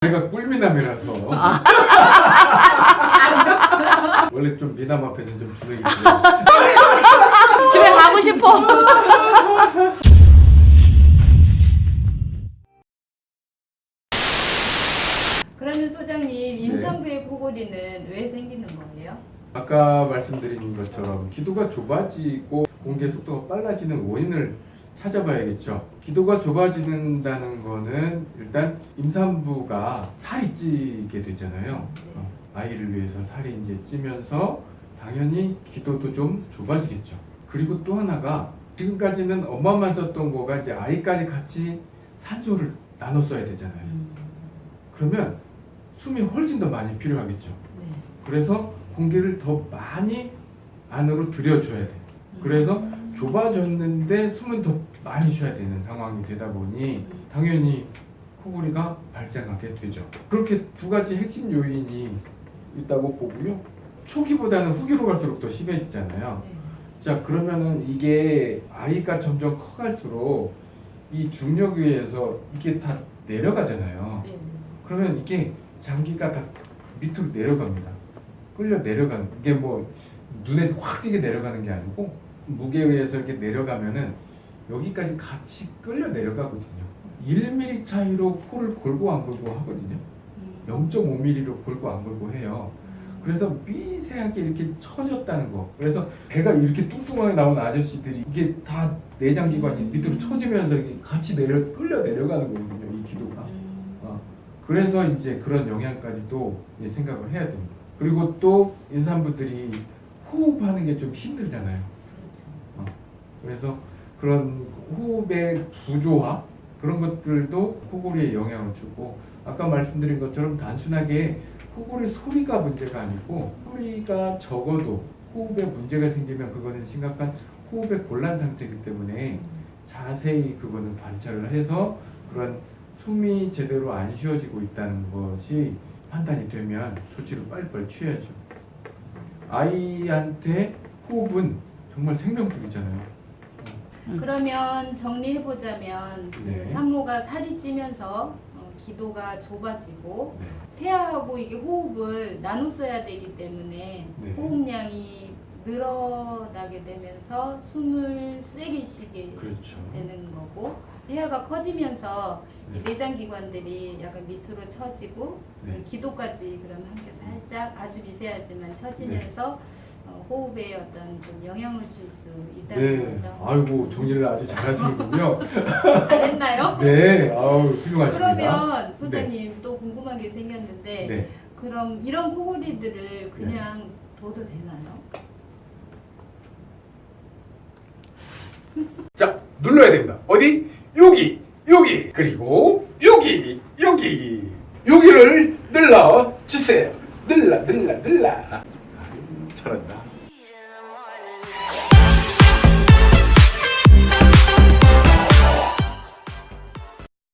제가 꿀미남이라서 아. 원래 좀 미남 앞에는 좀 주눅이 집에 가고 싶어. 그러면 소장님 네. 임산부의 코골이는 왜 생기는 거예요? 아까 말씀드린 것처럼 기도가 좁아지고 공개 속도가 빨라지는 원인을 찾아봐야겠죠. 기도가 좁아지는다는 거는 일단 임산부가 살이 찌게 되잖아요. 어, 아이를 위해서 살이 이제 찌면서 당연히 기도도 좀 좁아지겠죠. 그리고 또 하나가 지금까지는 엄마만 썼던 거가 이제 아이까지 같이 산소를 나눠 써야 되잖아요. 그러면 숨이 훨씬 더 많이 필요하겠죠. 네. 그래서 공기를 더 많이 안으로 들여줘야 돼. 그래서 좁아졌는데 숨은 더 많이 쉬어야 되는 상황이 되다 보니 당연히 코골이가 발생하게 되죠. 그렇게 두 가지 핵심 요인이 있다고 보고요. 초기보다는 후기로 갈수록 더 심해지잖아요. 네. 자 그러면은 이게 아이가 점점 커갈수록 이 중력에 의해서 이게 다 내려가잖아요. 네. 그러면 이게 장기가 다 밑으로 내려갑니다. 끌려 내려가는 이게 뭐 눈에 확 띄게 내려가는 게 아니고 무게에 의해서 이렇게 내려가면은 여기까지 같이 끌려 내려가거든요. 1mm 차이로 코를 골고 안 골고 하거든요. 음. 0.5mm로 골고 안 골고 해요. 그래서 미세하게 이렇게 처졌다는 거. 그래서 배가 이렇게 뚱뚱하게 나온 아저씨들이 이게 다 내장기관이 밑으로 처지면서 이게 같이 내려 끌려 내려가는 거거든요. 이 기도가. 음. 어, 그래서 이제 그런 영향까지도 생각을 해야 됩니다. 그리고 또 임산부들이 호흡하는 게 좀 힘들잖아요. 그래서 그런 호흡의 구조화 그런 것들도 코골이에 영향을 주고 아까 말씀드린 것처럼 단순하게 코골이 소리가 문제가 아니고 소리가 적어도 호흡에 문제가 생기면 그거는 심각한 호흡의 곤란 상태이기 때문에 자세히 그거는 관찰을 해서 그런 숨이 제대로 안 쉬어지고 있다는 것이 판단이 되면 조치를 빨리빨리 취해야죠. 아이한테 호흡은 정말 생명줄이잖아요. 그러면 정리해 보자면 네. 그 산모가 살이 찌면서 어, 기도가 좁아지고 네. 태아하고 이게 호흡을 나눠 써야 되기 때문에 네. 호흡량이 늘어나게 되면서 숨을 세게 쉬게 그렇죠. 되는 거고 태아가 커지면서 네. 이 내장 기관들이 약간 밑으로 처지고 네. 기도까지 그럼 함께 살짝 아주 미세하지만 처지면서 어, 호흡에 어떤 좀 영향을 줄 수 있다는 네. 거죠. 아이고 정리를 아주 잘하시는군요. 잘했나요? 네. 아우 훌륭하십니다. 그러면 소장님 또 궁금한 게 생겼는데 네. 그럼 이런 코골이들을 그냥 둬도 되나요? 자 눌러야 됩니다. 어디? 여기, 여기, 그리고 여기, 여기, 여기를 눌러 주세요. 눌러, 눌러, 눌러. 잘한다.